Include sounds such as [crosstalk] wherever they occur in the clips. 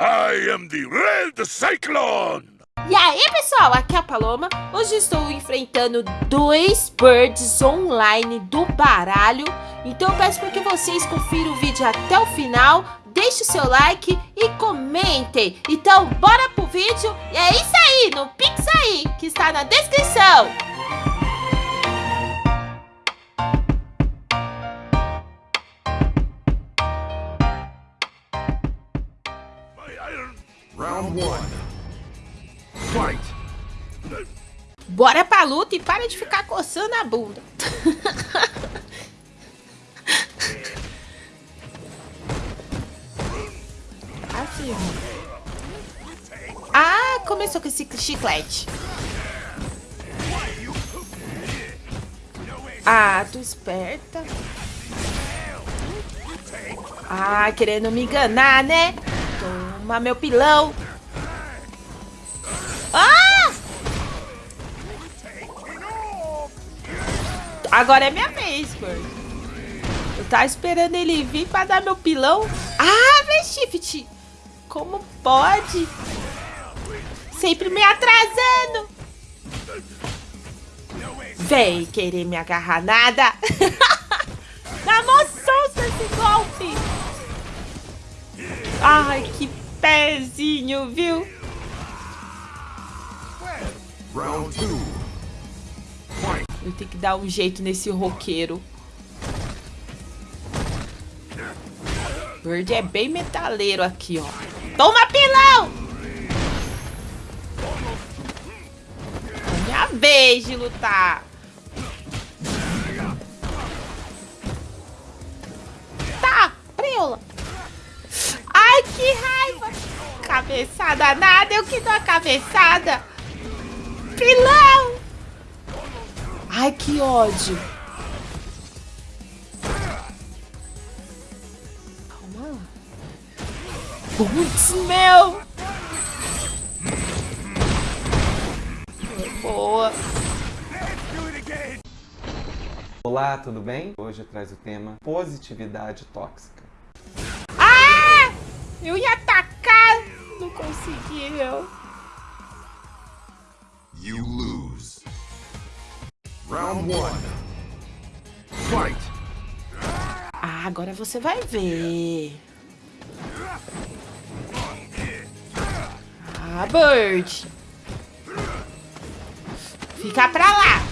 I am the Red Cyclone! E aí pessoal, aqui é a Paloma, hoje estou enfrentando dois birds online do baralho. Então eu peço para que vocês confiram o vídeo até o final, deixe o seu like e comentem. Então bora pro vídeo. E é isso aí, no Pix aí, que está na descrição Round 1 Fight! Bora pra luta e para de ficar coçando a bunda. [laughs] assim. Ah, começou com esse chiclete. Ah, tu esperta. Ah, querendo me enganar, né? Meu pilão. Ah! Agora é minha vez, Bird. Eu tava esperando ele vir pra dar meu pilão. Ah, V-Shift! Como pode? Sempre me atrasando. Vem querer me agarrar nada. [laughs] Dá moção esse golpe. Ai, que pezinho, viu? Round 2 Fight! Eu tenho que dar um jeito nesse roqueiro. Bird é bem metaleiro aqui, ó. Toma pilão! É minha vez de lutar. Tá, preula. Ai, que raiva. Cabeçada nada, eu que dou a cabeçada. Pilão! Ai, que ódio. Calma lá. Putz, meu! Boa. Olá, tudo bem? Hoje traz o tema positividade tóxica. Eu ia atacar, não consegui, meu. You lose. Round 1 Fight! Ah, agora você vai ver. Ah, Bird. Fica pra lá.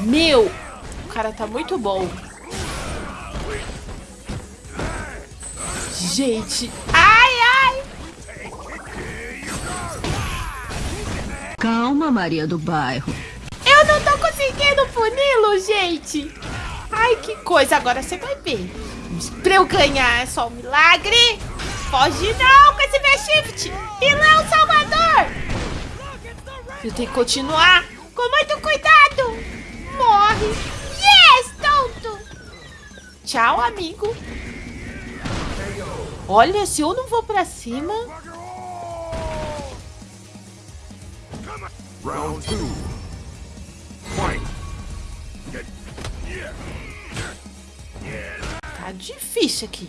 Meu, o cara tá muito bom. Gente, ai, ai. Calma, Maria do Bairro. Eu não tô conseguindo puni-lo, gente. Ai, que coisa. Agora você vai ver. Pra eu ganhar é só um milagre. Foge não com esse V-Shift. Pilão Salvador. Eu tenho que continuar com muito cuidado. Morre. Yes, tonto. Tchau, amigo. Olha, se eu não vou pra cima... Round 2 Fight! Tá difícil aqui.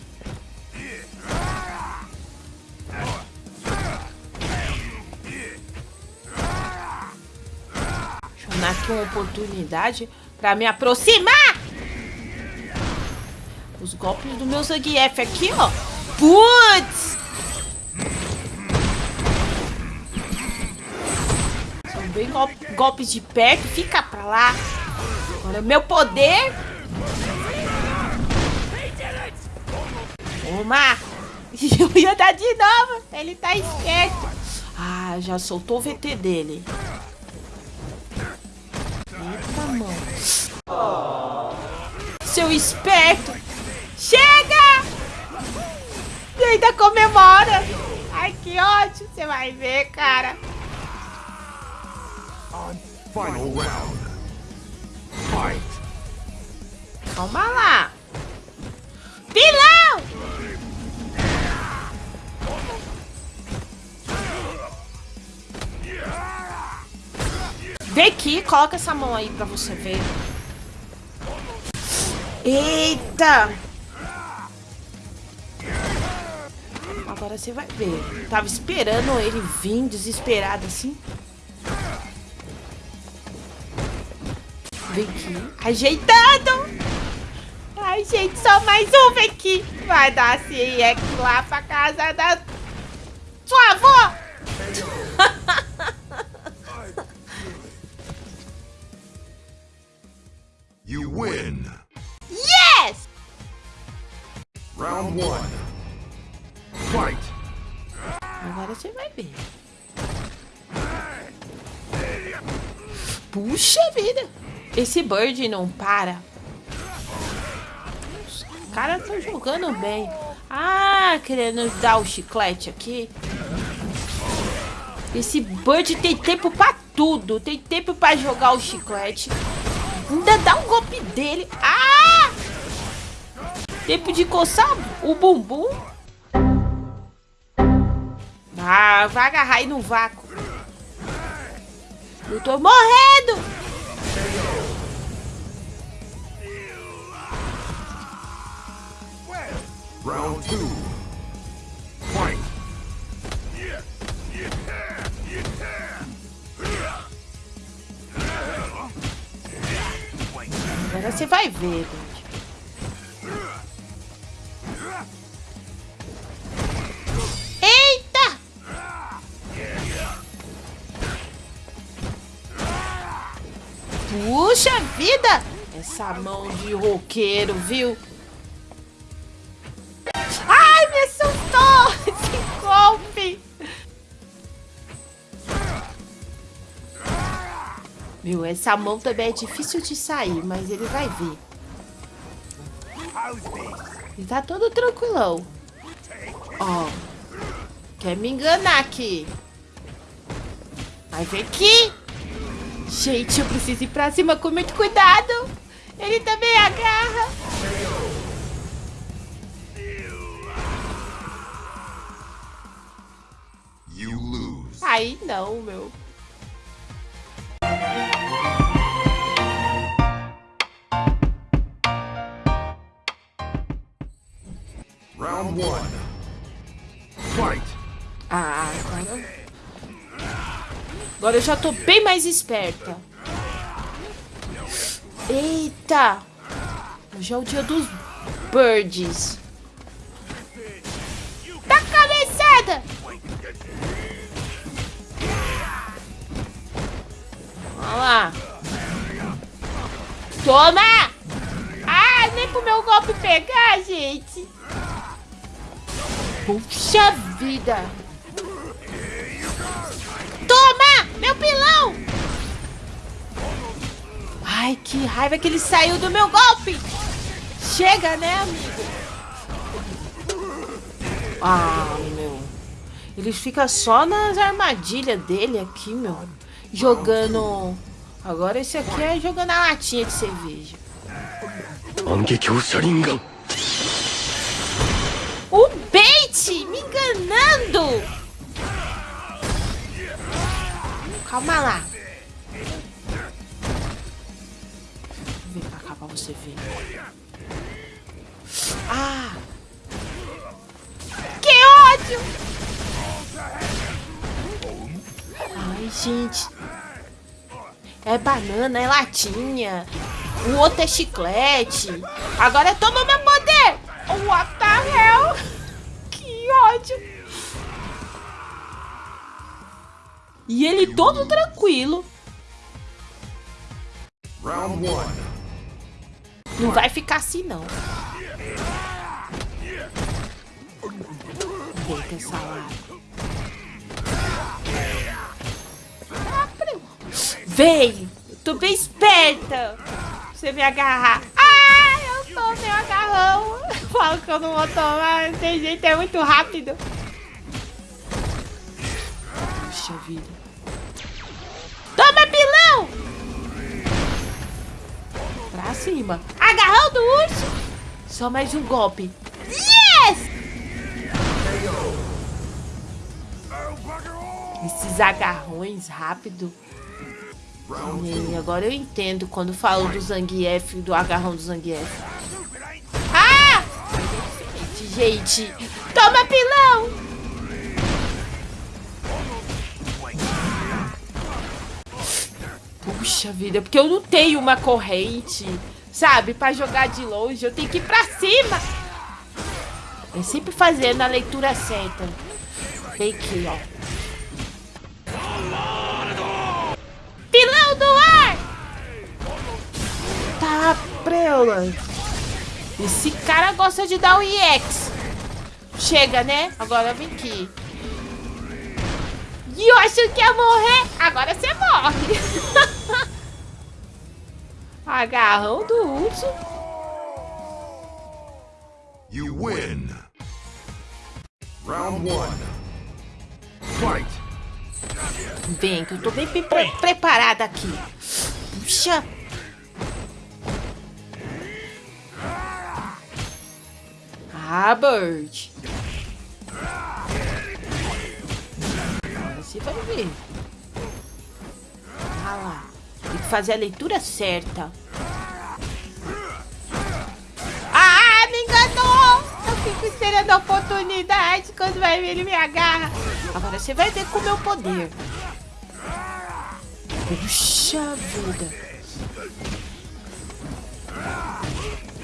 Deixa eu dar aqui uma oportunidade pra me aproximar. Os golpes do meu Zangief aqui, ó. Putz! São bem gol golpes de perto. Fica pra lá. Agora meu poder. Toma! [laughs] Eu ia dar de novo. Ele tá esperto. Ah, já soltou o VT dele. Eita, mano. Seu esperto. Chega! Ainda comemora. Ai, que ódio. Você vai ver, cara. Final round Fight! Calma lá. Pilão! Vem aqui, coloca essa mão aí pra você ver. Eita! Agora você vai ver. Tava esperando ele vir desesperado assim. Vem aqui. Ajeitando. Ai, gente, só mais um. Vem aqui. Vai dar sim. É que lá pra casa da sua avó. Puxa vida! Esse Bird não para. Os caras estão jogando bem. Ah, querendo dar o chiclete aqui. Esse Bird tem tempo pra tudo. Tem tempo pra jogar o chiclete. Ainda dá um golpe dele. Ah! Tempo de coçar o bumbum. Ah, vai agarrar aí no vácuo. Eu tô morrendo. Round two. Fight. Agora você vai ver, vida! Essa mão de roqueiro, viu? Ai, me assustou! [laughs] Esse golpe! Meu, essa mão também é difícil de sair, mas ele vai ver. Ele tá todo tranquilão. Ó. Quer me enganar aqui. Vai ver aqui. Gente, eu preciso ir pra cima com muito cuidado. Ele também agarra. You lose. Aí não, meu. Round one. Agora eu já tô bem mais esperta. Eita! Hoje é o dia dos birds. Dá cabeçada! Olha lá. Toma! Ah, nem pro meu golpe pegar, gente. Puxa vida! Toma! Meu pilão! Ai, que raiva que ele saiu do meu golpe! Chega, né, amigo? Ah, meu. Ele fica só nas armadilhas dele aqui, meu. Jogando... Agora esse aqui é jogando a latinha de cerveja. O bait! Me enganando! Calma lá. Vem pra cá pra você ver. Ah! Que ódio! Ai, gente. É banana, é latinha. O outro é chiclete. Agora toma meu poder! What the hell? [laughs] Que ódio! E ele todo tranquilo. Round one. Não vai ficar assim, não. Deita peraí. Vem! Eu tô bem esperta. Você me agarrar. Ah, eu tô meu agarrão. [laughs] Falo que eu não vou tomar. Não tem jeito, é muito rápido. Puxa vida. Toma, pilão! Pra cima. Agarrão do urso. Só mais um golpe. Yes! Esses agarrões rápido. E agora eu entendo quando falo do Zangief, do agarrão do Zangief. Ah! Gente, Toma, pilão! Puxa vida, porque eu não tenho uma corrente, sabe? Pra jogar de longe, eu tenho que ir pra cima. É sempre fazendo a leitura certa. Vem aqui, ó. Pilão do ar! Tá, preula. Esse cara gosta de dar o EX. Chega, né? Agora vem aqui. E eu achei que ia morrer. Agora você morre. [laughs] Agarrão do urso. You win. Round one. Fight. Vem, que eu tô bem pre pre preparada aqui. Puxa. Ah, Bird. Você vai ver. Ah lá. Tem que fazer a leitura certa. Ah, me enganou! Eu fico esperando a oportunidade. Quando vai ele me agarra. Agora você vai ver com o meu poder. Puxa vida.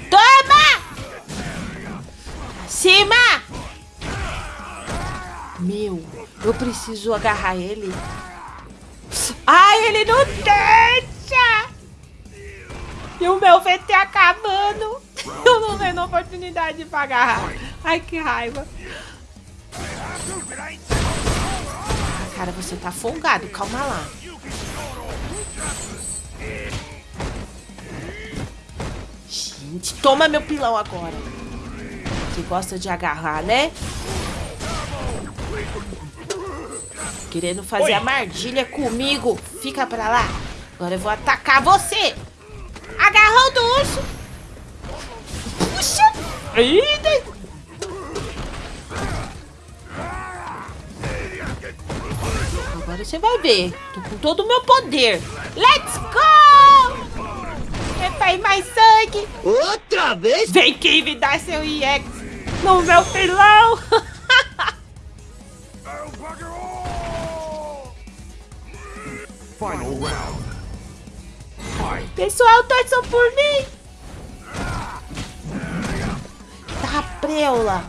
Toma! Cima! Meu, eu preciso agarrar ele. Ai, ele não deixa! E o meu VT acabando. [laughs] Eu não vendo oportunidade pra agarrar. Ai, que raiva. Cara, você tá folgado. Calma lá. Gente, toma meu pilão agora. Você gosta de agarrar, né? Querendo fazer a mardilha comigo. Fica pra lá. Agora eu vou atacar você. Agarrou do urso. Puxa. Eita. Agora você vai ver. Tô com todo o meu poder. Let's go! É pra ir mais sangue. Outra vez? Vem aqui me dar seu EX no meu pilão. [laughs] Pessoal, torçam por mim. Tá, preula.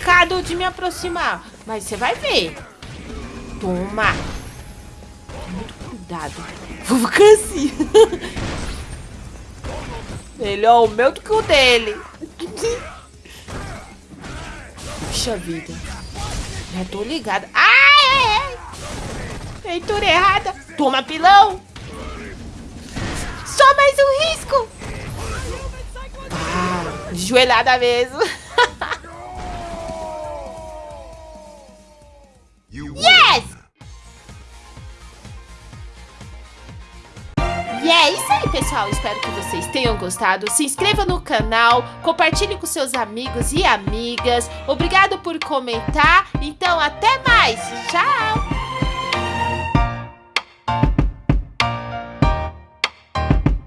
Cado de me aproximar. Mas você vai ver. Toma. Muito cuidado. Vou assim. [laughs] Melhor o meu do que o dele. [laughs] Puxa vida. Já tô ligada. Ai, ai, ai. Errada. Toma, pilão. Só mais um risco. Ah, joelhada mesmo. [laughs] pessoal. Espero que vocês tenham gostado. Se inscreva no canal, compartilhe com seus amigos e amigas. Obrigado por comentar. Então, até mais. Tchau!